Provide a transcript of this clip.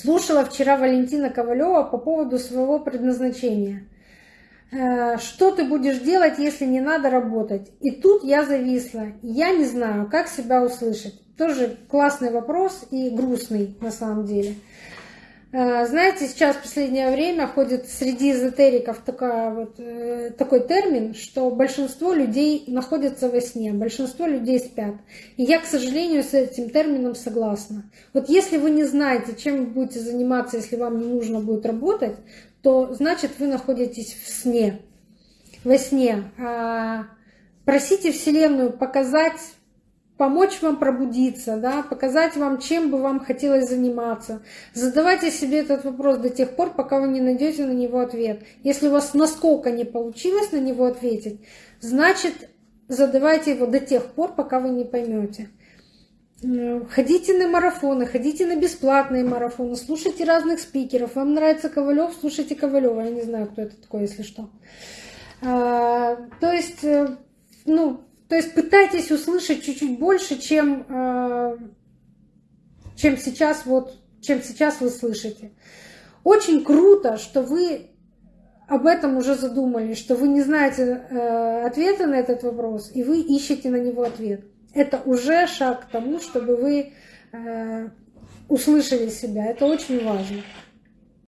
Слушала вчера Валентина Ковалева по поводу своего предназначения. Э, что ты будешь делать, если не надо работать? И тут я зависла. Я не знаю, как себя услышать. Тоже классный вопрос и грустный на самом деле. Э, знаете, сейчас в последнее время ходит среди эзотериков такая вот, э, такой термин, что большинство людей находятся во сне, большинство людей спят. И я, к сожалению, с этим термином согласна. Вот если вы не знаете, чем вы будете заниматься, если вам не нужно будет работать, то значит вы находитесь в сне, во сне. А, просите Вселенную показать помочь вам пробудиться, да, показать вам, чем бы вам хотелось заниматься. Задавайте себе этот вопрос до тех пор, пока вы не найдете на него ответ. Если у вас насколько не получилось на него ответить, значит, задавайте его до тех пор, пока вы не поймете. Ходите на марафоны, ходите на бесплатные марафоны, слушайте разных спикеров. Вам нравится Ковалев, слушайте Ковалева. Я не знаю, кто это такой, если что. А, то есть, э, ну, то есть пытайтесь услышать чуть-чуть больше, чем, э, чем, сейчас, вот, чем сейчас вы слышите. Очень круто, что вы об этом уже задумались, что вы не знаете э, ответа на этот вопрос, и вы ищете на него ответ. Это уже шаг к тому, чтобы вы э, услышали себя. Это очень важно.